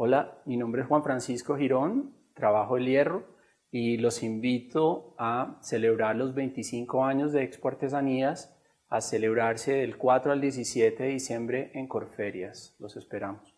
Hola, mi nombre es Juan Francisco Girón, trabajo el hierro y los invito a celebrar los 25 años de Expo Artesanías a celebrarse del 4 al 17 de diciembre en Corferias. Los esperamos.